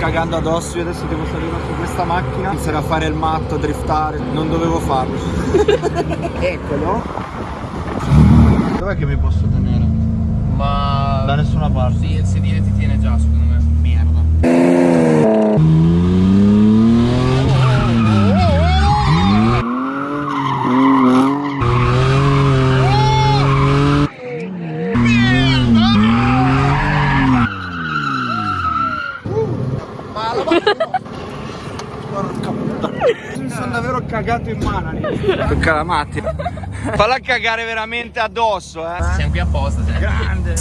cagando addosso Io adesso devo salire su questa macchina Iniziare a fare il matto, a driftare Non dovevo farlo Eccolo Dov'è che mi posso tenere? Ma... Da nessuna parte Sì, il sedile ti tiene già, secondo me. Merda Porca puttana Mi sono davvero cagato in mano lì Tocca la Matti Falla cagare veramente addosso eh Siamo qui apposta, cioè. Grande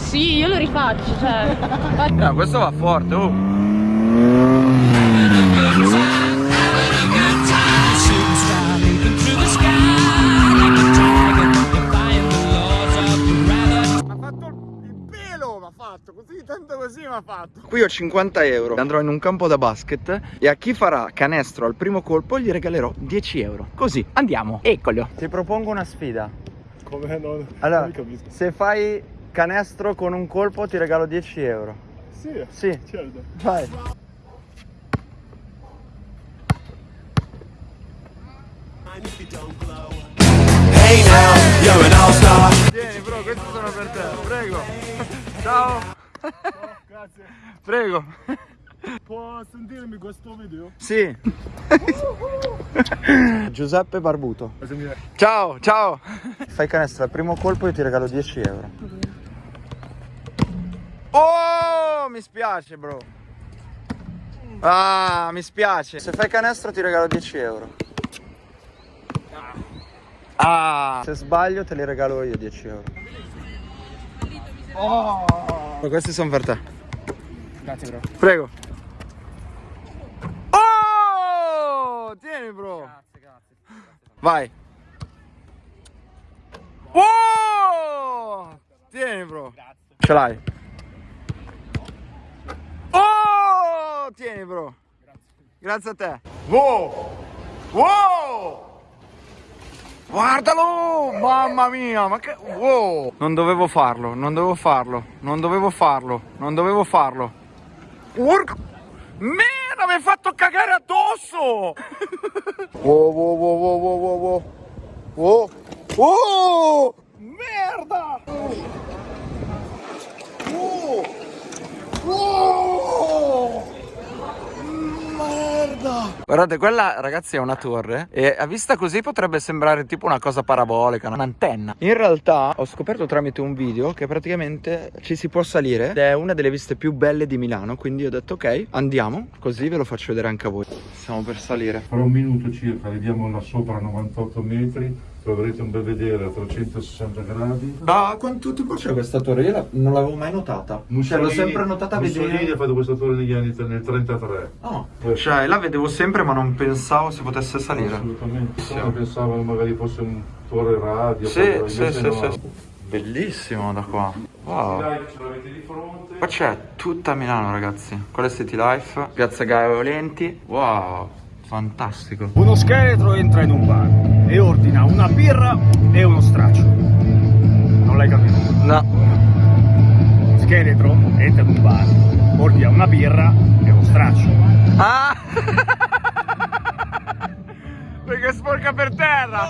Sì, io lo rifaccio, cioè. No, questo va forte, oh. Fatto, così, tanto così mi ha fatto. Qui ho 50 euro, andrò in un campo da basket e a chi farà canestro al primo colpo gli regalerò 10 euro. Così, andiamo, eccolo. Ti propongo una sfida. Come non, Allora, se fai canestro con un colpo ti regalo 10 euro. Sì, Sì, certo. vai. Tieni Ciao. Grazie. Prego. Può sentirmi questo video? Sì. Giuseppe Barbuto. Ciao, ciao. Fai canestro al primo colpo io ti regalo 10 euro. Oh, mi spiace, bro. Ah, mi spiace. Se fai canestro ti regalo 10 euro. Ah, se sbaglio te li regalo io 10 euro. Oh. Questi sono per te. Grazie bro. Prego. Oh! Tieni, bro. Grazie, grazie. Vai. Oh! Tieni, bro. Ce l'hai. Oh! Tieni, bro. Grazie a te. Wow! Wow! Guardalo! Mamma mia, ma che... Wow! Non dovevo farlo, non dovevo farlo, non dovevo farlo, non dovevo farlo. Porca... Merda, mi hai fatto cagare addosso! wow, wow, wow, wow, wow, wow, wow. Wow! Oh! Merda! Oh! Oh! Merda! Guardate, quella ragazzi è una torre e a vista così potrebbe sembrare tipo una cosa parabolica, un'antenna. In realtà ho scoperto tramite un video che praticamente ci si può salire ed è una delle viste più belle di Milano, quindi ho detto ok, andiamo, così ve lo faccio vedere anche a voi. Stiamo per salire. Fra un minuto circa arriviamo là sopra a 98 metri, troverete un bel vedere a 360 gradi. Da quanto tempo c'è questa torre? Io non l'avevo mai notata. Cioè l'ho sempre notata a Mussolini vedere. ha fatto questa torre negli anni nel 33. Oh, cioè la vedevo sempre ma non pensavo si potesse salire. Assolutamente. Io pensavano magari fosse un torre radio. Sì, sì, sì, sì. Bellissimo da qua. Wow. Dai, ce l'avete di fronte. Qua c'è tutta Milano ragazzi. Quella è City Life, Piazza Gaia Valenti. Wow, fantastico. Uno scheletro entra in un bar e ordina una birra e uno straccio. Non l'hai capito? No. Scheletro entra in un bar, ordina una birra e uno straccio. Ah! Perché sporca per terra!